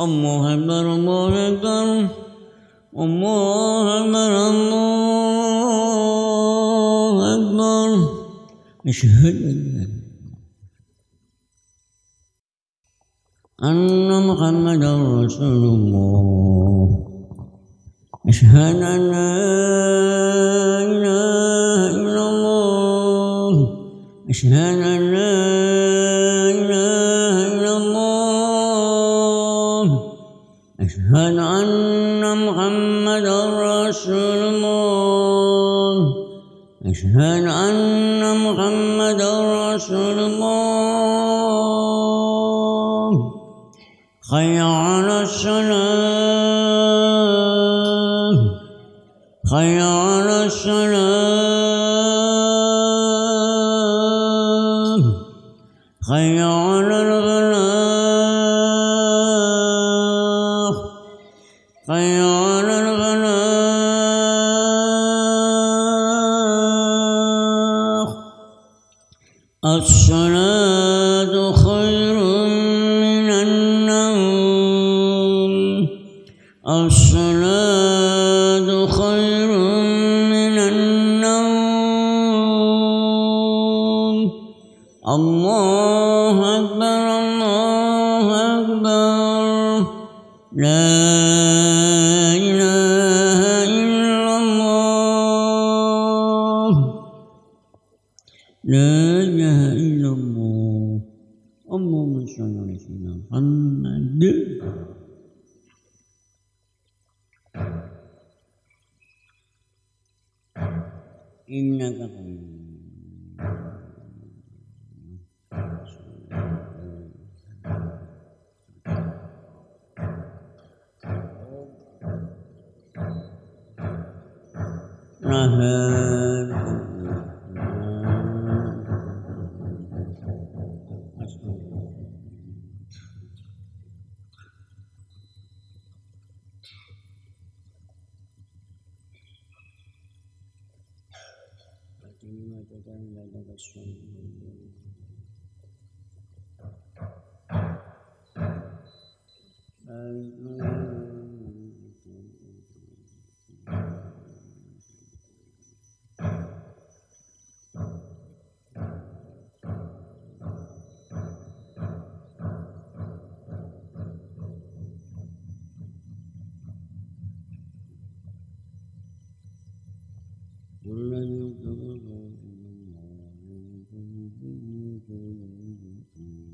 الله أكبر الله أكبر الله أكبر الله أكبر أشهد أن محمدا رسول الله؟ أشهد أن لا إله إلا الله؟ أشهد أن لا إله أشهد أن محمدا رسول الله. أشهد أن محمدا رسول الله. حي على الصلاة. حي على الصلاة. حي على الفلاح على الفلاح الصلاة خير من النوم. الصلاة خير من النوم. الله أكبر الله أكبر. لا لا إله إلا الله. اللهم صل على سيدنا محمد. إنك принимать это на большом деле. Guru Mm-hmm. mm-hmm, mm-hmm.